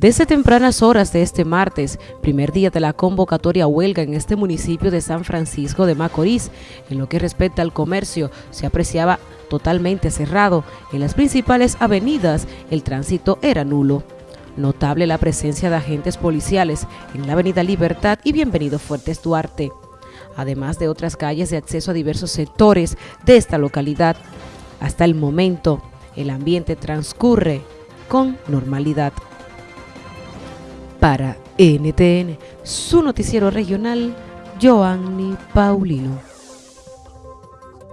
Desde tempranas horas de este martes, primer día de la convocatoria huelga en este municipio de San Francisco de Macorís, en lo que respecta al comercio, se apreciaba totalmente cerrado. En las principales avenidas, el tránsito era nulo. Notable la presencia de agentes policiales en la avenida Libertad y Bienvenido Fuertes Duarte, además de otras calles de acceso a diversos sectores de esta localidad. Hasta el momento, el ambiente transcurre con normalidad. Para NTN, su noticiero regional, Joanny Paulino.